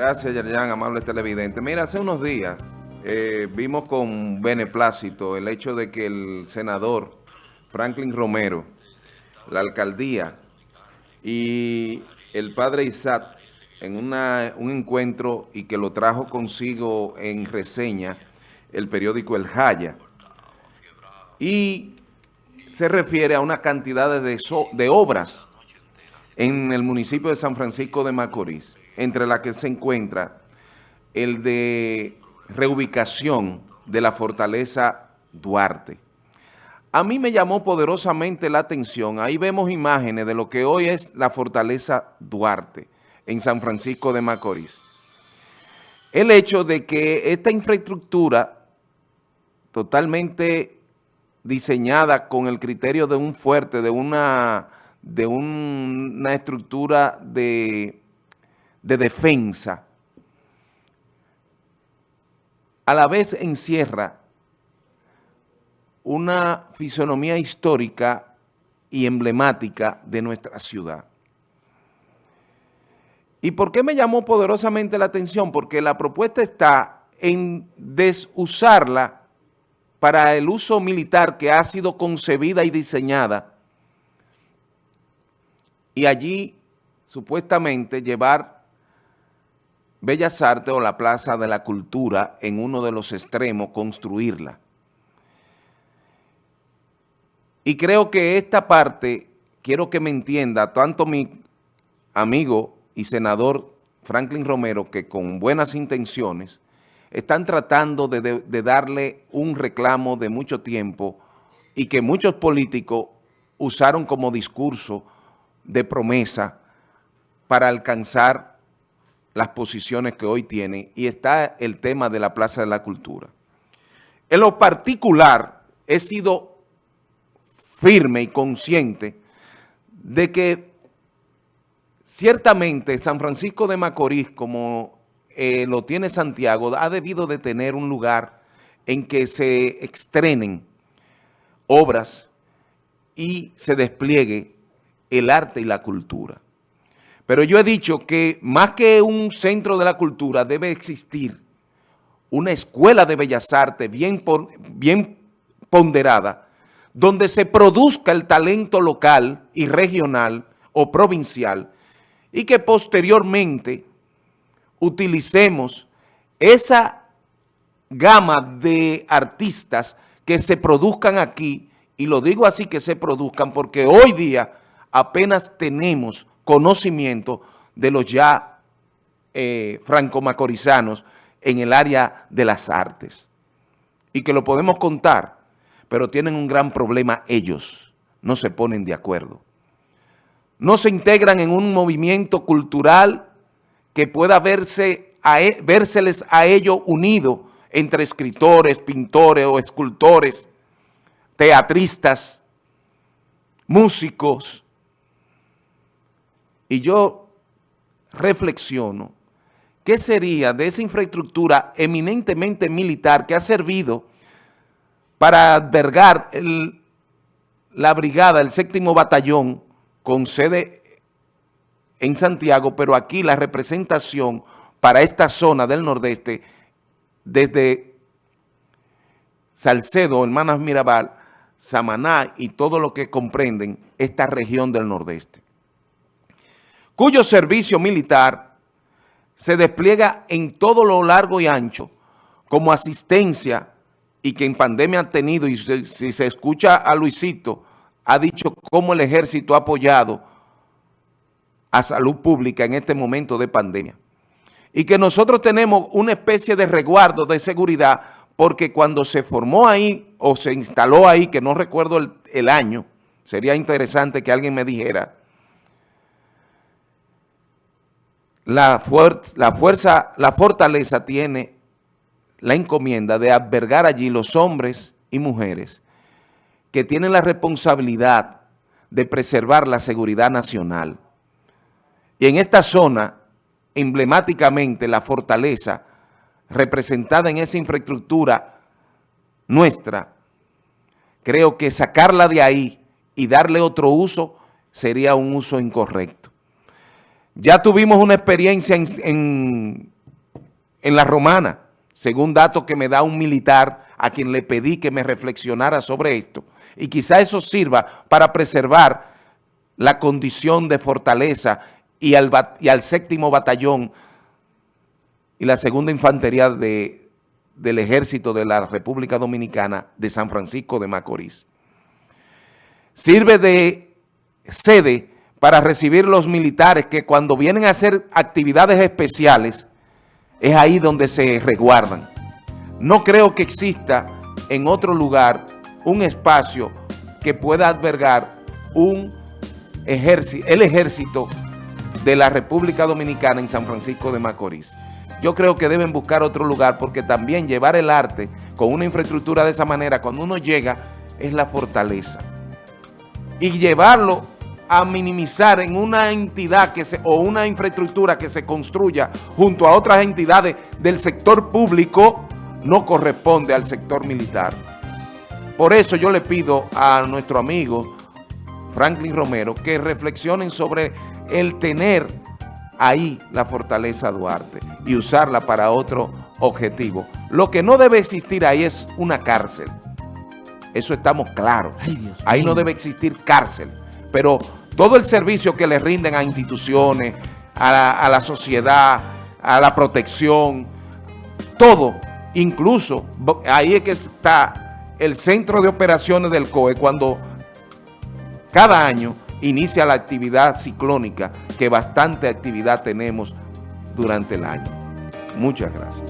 Gracias, Yerjan, amable televidente. Mira, hace unos días eh, vimos con beneplácito el hecho de que el senador Franklin Romero, la alcaldía y el padre Isaac en un encuentro y que lo trajo consigo en reseña el periódico El Jaya. Y se refiere a una cantidad de, de obras en el municipio de San Francisco de Macorís, entre las que se encuentra el de reubicación de la fortaleza Duarte. A mí me llamó poderosamente la atención, ahí vemos imágenes de lo que hoy es la fortaleza Duarte en San Francisco de Macorís. El hecho de que esta infraestructura totalmente diseñada con el criterio de un fuerte, de una, de una estructura de, de defensa, a la vez encierra una fisonomía histórica y emblemática de nuestra ciudad. ¿Y por qué me llamó poderosamente la atención? Porque la propuesta está en desusarla para el uso militar que ha sido concebida y diseñada y allí supuestamente llevar Bellas Artes o la Plaza de la Cultura en uno de los extremos, construirla. Y creo que esta parte, quiero que me entienda, tanto mi amigo y senador Franklin Romero, que con buenas intenciones, están tratando de, de darle un reclamo de mucho tiempo y que muchos políticos usaron como discurso de promesa para alcanzar las posiciones que hoy tiene y está el tema de la Plaza de la Cultura. En lo particular, he sido firme y consciente de que ciertamente San Francisco de Macorís, como eh, lo tiene Santiago, ha debido de tener un lugar en que se estrenen obras y se despliegue el arte y la cultura. Pero yo he dicho que más que un centro de la cultura debe existir una escuela de bellas artes bien, ponderada, donde se produzca el talento local y regional o provincial y que posteriormente utilicemos esa gama de artistas que se produzcan aquí, y lo digo así que se produzcan porque hoy día apenas tenemos conocimiento de los ya eh, franco-macorizanos en el área de las artes. Y que lo podemos contar, pero tienen un gran problema ellos, no se ponen de acuerdo. No se integran en un movimiento cultural que pueda verse a, e, vérseles a ellos unido entre escritores, pintores o escultores, teatristas, músicos, y yo reflexiono, ¿qué sería de esa infraestructura eminentemente militar que ha servido para albergar la brigada, el séptimo batallón, con sede en Santiago, pero aquí la representación para esta zona del nordeste, desde Salcedo, Hermanas Mirabal, Samaná y todo lo que comprenden esta región del nordeste cuyo servicio militar se despliega en todo lo largo y ancho como asistencia y que en pandemia ha tenido, y si se escucha a Luisito, ha dicho cómo el ejército ha apoyado a salud pública en este momento de pandemia. Y que nosotros tenemos una especie de resguardo de seguridad porque cuando se formó ahí o se instaló ahí, que no recuerdo el, el año, sería interesante que alguien me dijera, la, fuerza, la fortaleza tiene la encomienda de albergar allí los hombres y mujeres que tienen la responsabilidad de preservar la seguridad nacional. Y en esta zona, emblemáticamente, la fortaleza representada en esa infraestructura nuestra, creo que sacarla de ahí y darle otro uso sería un uso incorrecto. Ya tuvimos una experiencia en, en, la romana, según datos que me da un militar a quien le pedí que me reflexionara sobre esto. Y quizá eso sirva para preservar la condición de fortaleza y al, y al séptimo batallón y la segunda infantería de, del ejército de la República Dominicana de San Francisco de Macorís. Sirve de sede para recibir los militares que cuando vienen a hacer actividades especiales, es ahí donde se resguardan. No creo que exista en otro lugar un espacio que pueda albergar un el ejército de la República Dominicana en San Francisco de Macorís. Yo creo que deben buscar otro lugar porque también llevar el arte con una infraestructura de esa manera, cuando uno llega, es la fortaleza. Y llevarlo a minimizar en una entidad que se, o una infraestructura que se construya junto a otras entidades del sector público no corresponde al sector militar. Por eso yo le pido a nuestro amigo Franklin Romero que reflexionen sobre el tener ahí la fortaleza Duarte y usarla para otro objetivo. Lo que no debe existir ahí es una cárcel. Eso estamos claros. ahí no debe existir cárcel. Pero todo el servicio que le rinden a instituciones, a la, sociedad, a la protección, todo, incluso ahí es que está el centro de operaciones del COE cuando cada año inicia la actividad ciclónica, que bastante actividad tenemos durante el año. Muchas gracias.